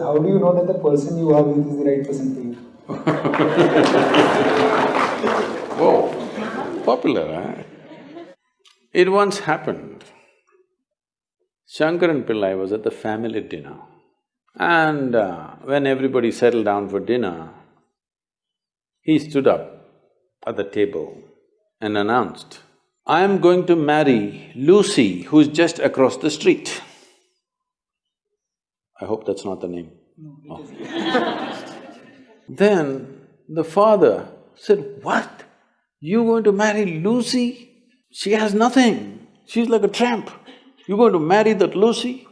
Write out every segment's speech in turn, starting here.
How do you know that the person you are with is the right person for you? Whoa, popular, eh? It once happened. Shankaran Pillai was at the family dinner and uh, when everybody settled down for dinner, he stood up at the table and announced, I am going to marry Lucy who's just across the street. I hope that's not the name. No, oh. then the father said, what? You going to marry Lucy? She has nothing, she's like a tramp. You're going to marry that Lucy?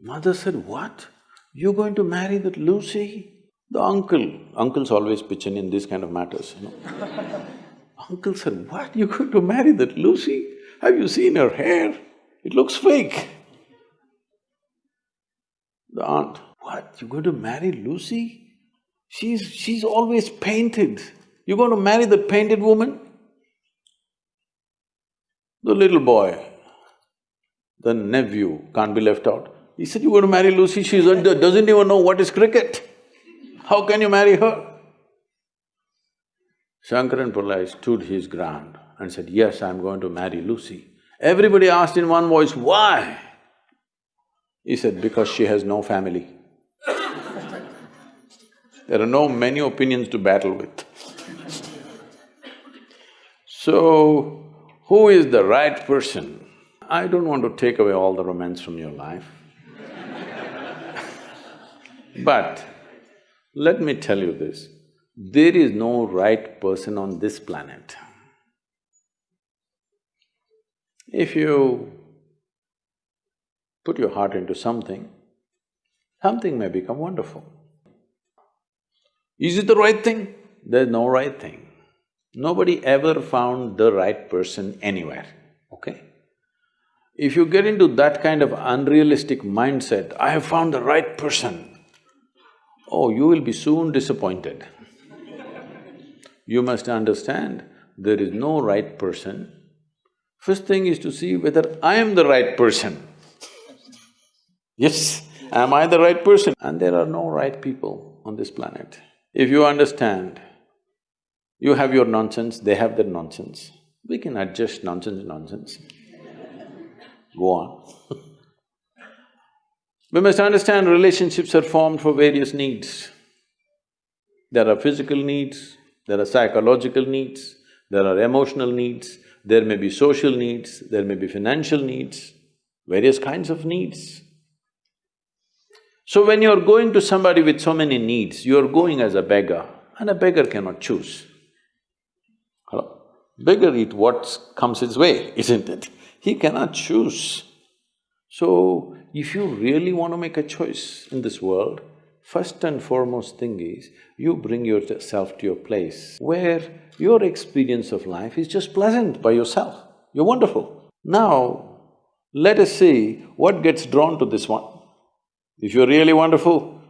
Mother said, what? You're going to marry that Lucy? The uncle, uncles always pitch in in these kind of matters, you know. uncle said, what? You're going to marry that Lucy? Have you seen her hair? It looks fake. The aunt, what? You're going to marry Lucy? She's… she's always painted. You're going to marry the painted woman? The little boy, the nephew can't be left out. He said, you're going to marry Lucy, she doesn't even know what is cricket. How can you marry her? Shankaran Pillai stood his ground and said, yes, I'm going to marry Lucy. Everybody asked in one voice, why? He said, because she has no family. there are no many opinions to battle with. so, who is the right person? I don't want to take away all the romance from your life. But let me tell you this, there is no right person on this planet. If you put your heart into something, something may become wonderful. Is it the right thing? There's no right thing. Nobody ever found the right person anywhere, okay? If you get into that kind of unrealistic mindset, I have found the right person, oh, you will be soon disappointed. you must understand, there is no right person. First thing is to see whether I am the right person. Yes, am I the right person? And there are no right people on this planet. If you understand, you have your nonsense, they have their nonsense, we can adjust nonsense nonsense. Go on We must understand relationships are formed for various needs. There are physical needs, there are psychological needs, there are emotional needs, there may be social needs, there may be financial needs, various kinds of needs. So when you're going to somebody with so many needs, you're going as a beggar and a beggar cannot choose. Hello? Beggar eat what comes his way, isn't it? He cannot choose. So, if you really want to make a choice in this world, first and foremost thing is, you bring yourself to your place where your experience of life is just pleasant by yourself. You're wonderful. Now, let us see what gets drawn to this one. If you're really wonderful,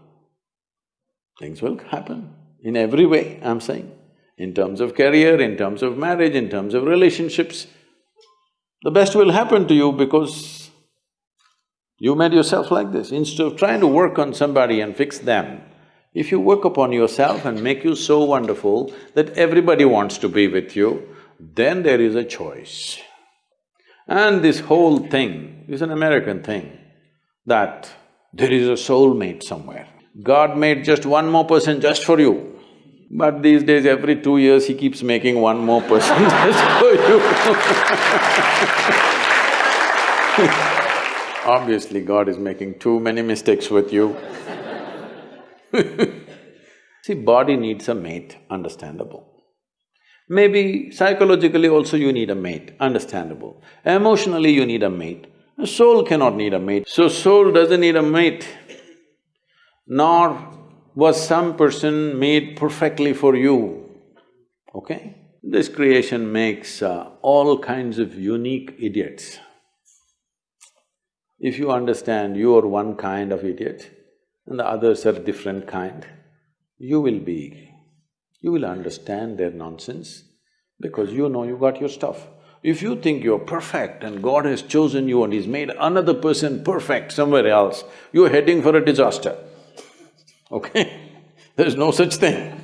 things will happen in every way, I'm saying. In terms of career, in terms of marriage, in terms of relationships, the best will happen to you because you made yourself like this. Instead of trying to work on somebody and fix them, if you work upon yourself and make you so wonderful that everybody wants to be with you, then there is a choice. And this whole thing is an American thing, that there is a soulmate somewhere. God made just one more person just for you. But these days, every two years, he keeps making one more person just for you Obviously, God is making too many mistakes with you See, body needs a mate, understandable. Maybe psychologically also you need a mate, understandable. Emotionally you need a mate. A soul cannot need a mate. So soul doesn't need a mate, nor was some person made perfectly for you, okay? This creation makes uh, all kinds of unique idiots. If you understand you are one kind of idiot and the others are different kind, you will be… you will understand their nonsense because you know you got your stuff. If you think you're perfect and God has chosen you and He's made another person perfect somewhere else, you're heading for a disaster, okay? There's no such thing.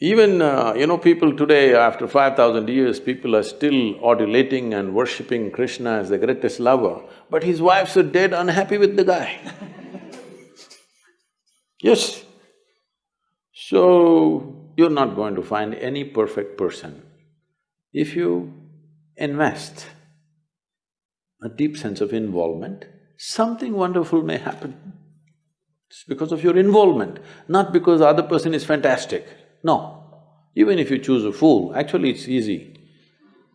Even, uh, you know, people today, after five thousand years, people are still adulating and worshipping Krishna as the greatest lover, but his wives are dead unhappy with the guy. yes. So, you're not going to find any perfect person. If you invest a deep sense of involvement, something wonderful may happen. It's because of your involvement, not because the other person is fantastic. No. Even if you choose a fool, actually it's easy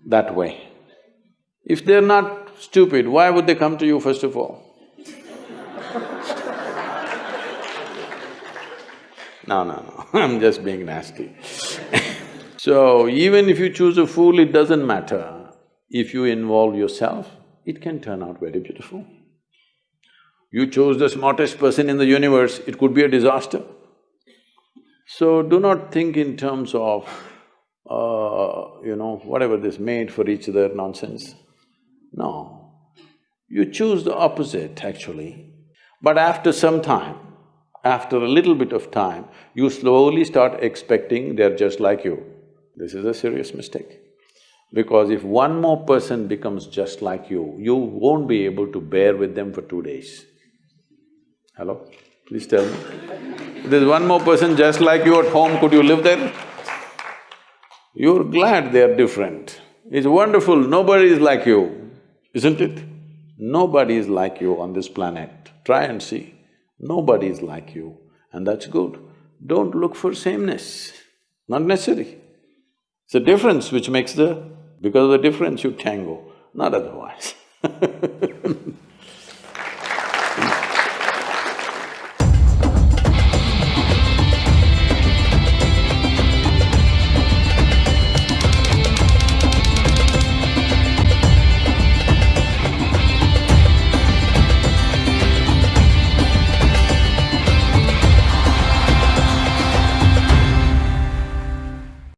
that way. If they're not stupid, why would they come to you first of all? No, no, no, I'm just being nasty So, even if you choose a fool, it doesn't matter. If you involve yourself, it can turn out very beautiful. You chose the smartest person in the universe, it could be a disaster. So, do not think in terms of, uh, you know, whatever this made for each other nonsense. No. You choose the opposite actually. But after some time, after a little bit of time, you slowly start expecting they're just like you. This is a serious mistake. Because if one more person becomes just like you, you won't be able to bear with them for two days. Hello? Please tell me. If there's one more person just like you at home, could you live there? You're glad they're different. It's wonderful, nobody is like you, isn't it? Nobody is like you on this planet. Try and see. Nobody is like you, and that's good. Don't look for sameness, not necessary. It's the difference which makes the… because of the difference you tango, not otherwise